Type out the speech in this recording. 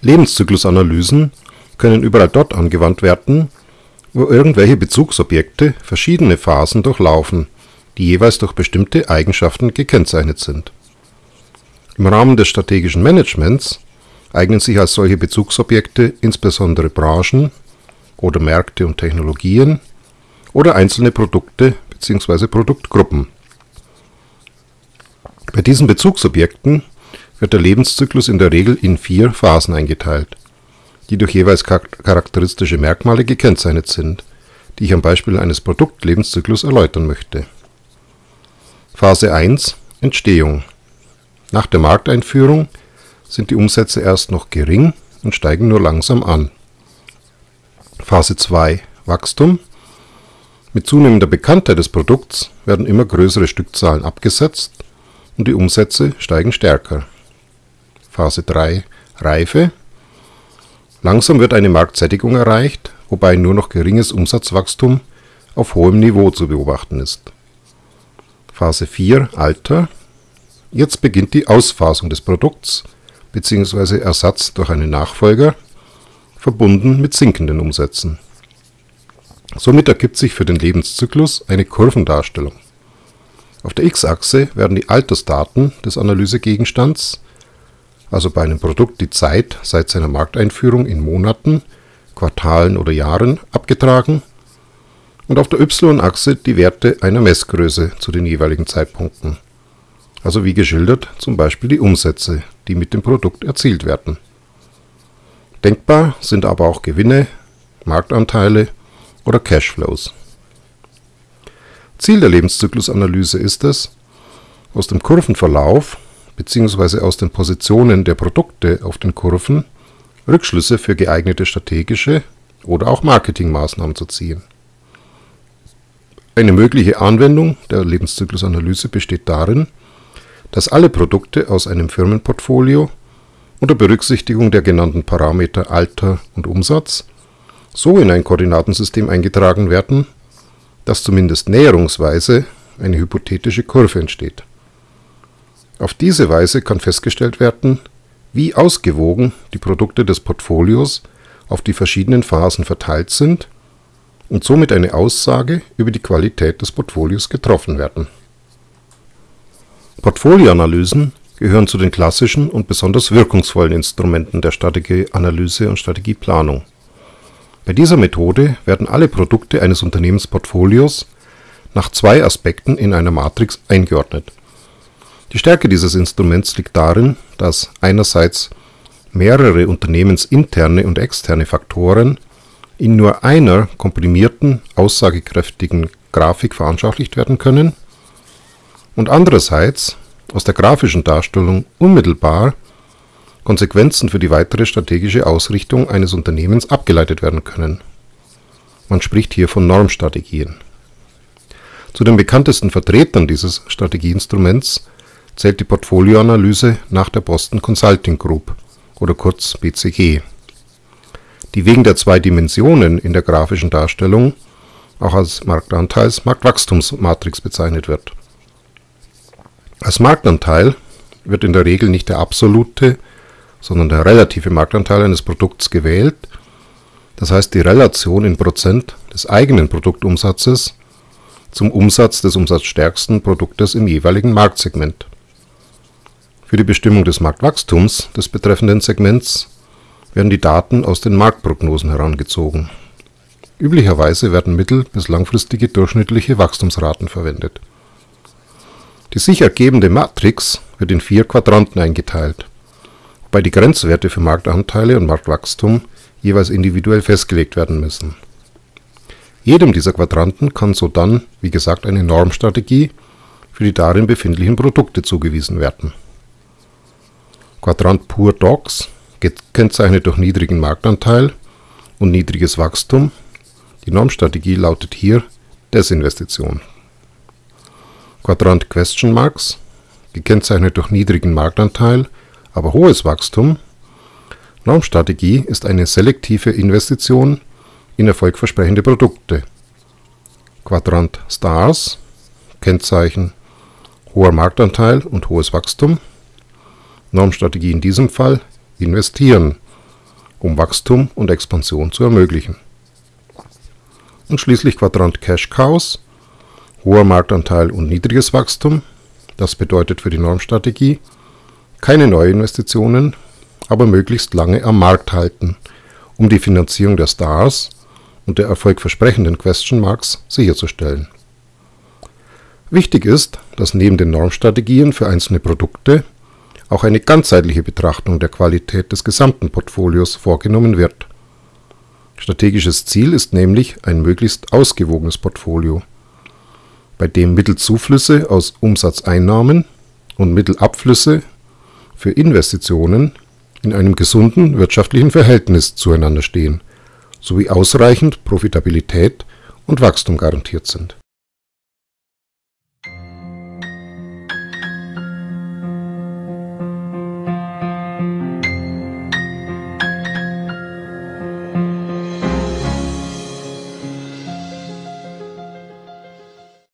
Lebenszyklusanalysen können überall dort angewandt werden, wo irgendwelche Bezugsobjekte verschiedene Phasen durchlaufen, die jeweils durch bestimmte Eigenschaften gekennzeichnet sind. Im Rahmen des strategischen Managements eignen sich als solche Bezugsobjekte insbesondere Branchen oder Märkte und Technologien oder einzelne Produkte bzw. Produktgruppen. Bei diesen Bezugsobjekten wird der Lebenszyklus in der Regel in vier Phasen eingeteilt, die durch jeweils charakteristische Merkmale gekennzeichnet sind, die ich am Beispiel eines Produktlebenszyklus erläutern möchte. Phase 1 Entstehung Nach der Markteinführung sind die Umsätze erst noch gering und steigen nur langsam an. Phase 2 Wachstum Mit zunehmender Bekanntheit des Produkts werden immer größere Stückzahlen abgesetzt und die Umsätze steigen stärker. Phase 3 Reife Langsam wird eine Marktsättigung erreicht, wobei nur noch geringes Umsatzwachstum auf hohem Niveau zu beobachten ist. Phase 4 Alter Jetzt beginnt die Ausphasung des Produkts bzw. Ersatz durch einen Nachfolger, verbunden mit sinkenden Umsätzen. Somit ergibt sich für den Lebenszyklus eine Kurvendarstellung. Auf der x-Achse werden die Altersdaten des Analysegegenstands, also bei einem Produkt die Zeit seit seiner Markteinführung in Monaten, Quartalen oder Jahren, abgetragen und auf der y-Achse die Werte einer Messgröße zu den jeweiligen Zeitpunkten, also wie geschildert zum Beispiel die Umsätze, die mit dem Produkt erzielt werden. Denkbar sind aber auch Gewinne, Marktanteile oder Cashflows. Ziel der Lebenszyklusanalyse ist es, aus dem Kurvenverlauf bzw. aus den Positionen der Produkte auf den Kurven Rückschlüsse für geeignete strategische oder auch Marketingmaßnahmen zu ziehen. Eine mögliche Anwendung der Lebenszyklusanalyse besteht darin, dass alle Produkte aus einem Firmenportfolio unter Berücksichtigung der genannten Parameter Alter und Umsatz so in ein Koordinatensystem eingetragen werden, dass zumindest näherungsweise eine hypothetische Kurve entsteht. Auf diese Weise kann festgestellt werden, wie ausgewogen die Produkte des Portfolios auf die verschiedenen Phasen verteilt sind und somit eine Aussage über die Qualität des Portfolios getroffen werden. Portfolioanalysen gehören zu den klassischen und besonders wirkungsvollen Instrumenten der Strategieanalyse und Strategieplanung. Bei dieser Methode werden alle Produkte eines Unternehmensportfolios nach zwei Aspekten in einer Matrix eingeordnet. Die Stärke dieses Instruments liegt darin, dass einerseits mehrere unternehmensinterne und externe Faktoren in nur einer komprimierten, aussagekräftigen Grafik veranschaulicht werden können und andererseits aus der grafischen Darstellung unmittelbar Konsequenzen für die weitere strategische Ausrichtung eines Unternehmens abgeleitet werden können. Man spricht hier von Normstrategien. Zu den bekanntesten Vertretern dieses Strategieinstruments zählt die Portfolioanalyse nach der Boston Consulting Group oder kurz BCG, die wegen der zwei Dimensionen in der grafischen Darstellung auch als Marktanteils-Marktwachstumsmatrix bezeichnet wird. Als Marktanteil wird in der Regel nicht der absolute, sondern der relative Marktanteil eines Produkts gewählt, das heißt die Relation in Prozent des eigenen Produktumsatzes zum Umsatz des umsatzstärksten Produktes im jeweiligen Marktsegment. Für die Bestimmung des Marktwachstums des betreffenden Segments werden die Daten aus den Marktprognosen herangezogen. Üblicherweise werden mittel bis langfristige durchschnittliche Wachstumsraten verwendet die sich ergebende Matrix wird in vier Quadranten eingeteilt, wobei die Grenzwerte für Marktanteile und Marktwachstum jeweils individuell festgelegt werden müssen. Jedem dieser Quadranten kann sodann, wie gesagt, eine Normstrategie für die darin befindlichen Produkte zugewiesen werden. Quadrant Pur Docs gekennzeichnet durch niedrigen Marktanteil und niedriges Wachstum. Die Normstrategie lautet hier Desinvestition Quadrant Question Marks, gekennzeichnet durch niedrigen Marktanteil, aber hohes Wachstum. Normstrategie ist eine selektive Investition in erfolgversprechende Produkte. Quadrant Stars, Kennzeichen hoher Marktanteil und hohes Wachstum. Normstrategie in diesem Fall investieren, um Wachstum und Expansion zu ermöglichen. Und schließlich Quadrant Cash Cows, hoher Marktanteil und niedriges Wachstum. Das bedeutet für die Normstrategie keine Neuinvestitionen, aber möglichst lange am Markt halten, um die Finanzierung der Stars und der erfolgversprechenden Question Marks sicherzustellen. Wichtig ist, dass neben den Normstrategien für einzelne Produkte auch eine ganzheitliche Betrachtung der Qualität des gesamten Portfolios vorgenommen wird. Strategisches Ziel ist nämlich ein möglichst ausgewogenes Portfolio, bei dem Mittelzuflüsse aus Umsatzeinnahmen und Mittelabflüsse für Investitionen in einem gesunden wirtschaftlichen Verhältnis zueinander stehen sowie ausreichend Profitabilität und Wachstum garantiert sind